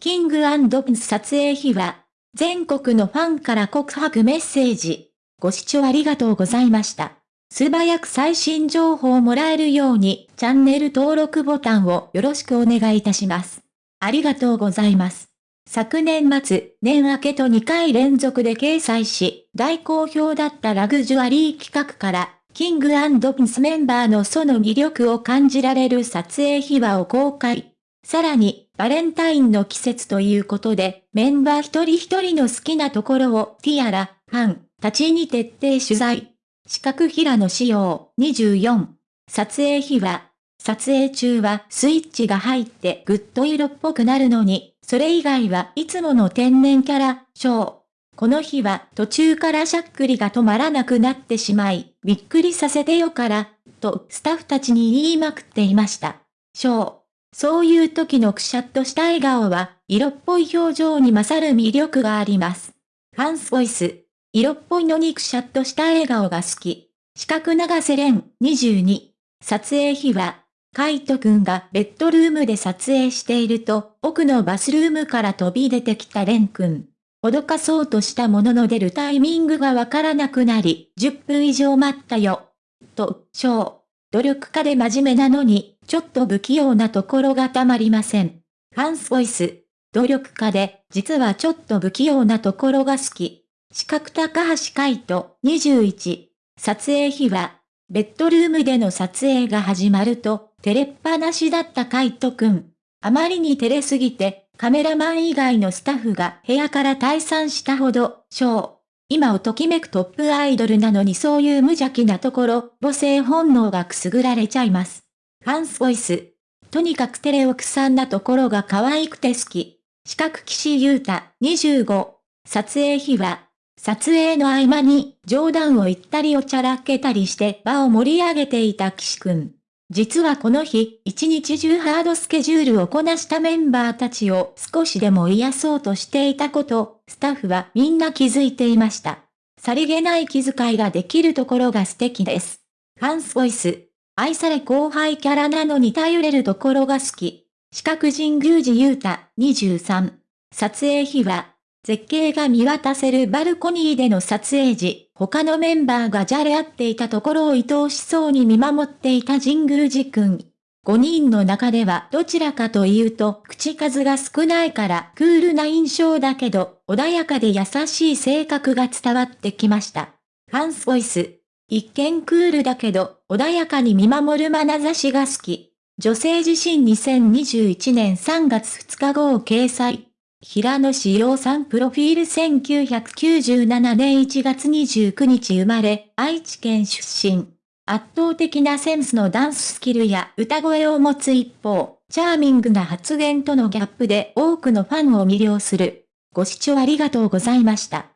キングプンス撮影秘話。全国のファンから告白メッセージ。ご視聴ありがとうございました。素早く最新情報をもらえるように、チャンネル登録ボタンをよろしくお願いいたします。ありがとうございます。昨年末、年明けと2回連続で掲載し、大好評だったラグジュアリー企画から、キングプンスメンバーのその魅力を感じられる撮影秘話を公開。さらに、バレンタインの季節ということで、メンバー一人一人の好きなところをティアラ、ファン、たちに徹底取材。四角平の仕様、24。撮影日は、撮影中はスイッチが入ってグッド色っぽくなるのに、それ以外はいつもの天然キャラ、ショー。この日は途中からしゃっくりが止まらなくなってしまい、びっくりさせてよから、とスタッフたちに言いまくっていました。ショー。そういう時のくしゃっとした笑顔は、色っぽい表情に勝る魅力があります。ファンスボイス。色っぽいのにくしゃっとした笑顔が好き。四角長瀬廉22。撮影日は、カイトくんがベッドルームで撮影していると、奥のバスルームから飛び出てきたレンくん。脅かそうとしたものの出るタイミングがわからなくなり、10分以上待ったよ。と、ショー。努力家で真面目なのに、ちょっと不器用なところがたまりません。ファンスボイス。努力家で、実はちょっと不器用なところが好き。四角高橋海人、21。撮影日は、ベッドルームでの撮影が始まると、照れっぱなしだった海人くん。あまりに照れすぎて、カメラマン以外のスタッフが部屋から退散したほど、ショー。今をときめくトップアイドルなのにそういう無邪気なところ、母性本能がくすぐられちゃいます。ファンスボイス。とにかくテレオクさんなところが可愛くて好き。四角岸優太、25。撮影日は、撮影の合間に冗談を言ったりおちゃらけたりして場を盛り上げていた岸くん。実はこの日、一日中ハードスケジュールをこなしたメンバーたちを少しでも癒そうとしていたこと、スタッフはみんな気づいていました。さりげない気遣いができるところが素敵です。ファンスボイス。愛され後輩キャラなのに頼れるところが好き。四角神宮寺優太、23。撮影日は、絶景が見渡せるバルコニーでの撮影時、他のメンバーがじゃれ合っていたところを愛おしそうに見守っていた神宮寺くん。5人の中ではどちらかというと口数が少ないからクールな印象だけど穏やかで優しい性格が伝わってきました。ファンスボイス。一見クールだけど、穏やかに見守る眼差しが好き。女性自身2021年3月2日号を掲載。平野志陽さんプロフィール1997年1月29日生まれ、愛知県出身。圧倒的なセンスのダンススキルや歌声を持つ一方、チャーミングな発言とのギャップで多くのファンを魅了する。ご視聴ありがとうございました。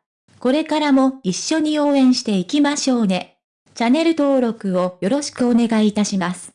これからも一緒に応援していきましょうね。チャンネル登録をよろしくお願いいたします。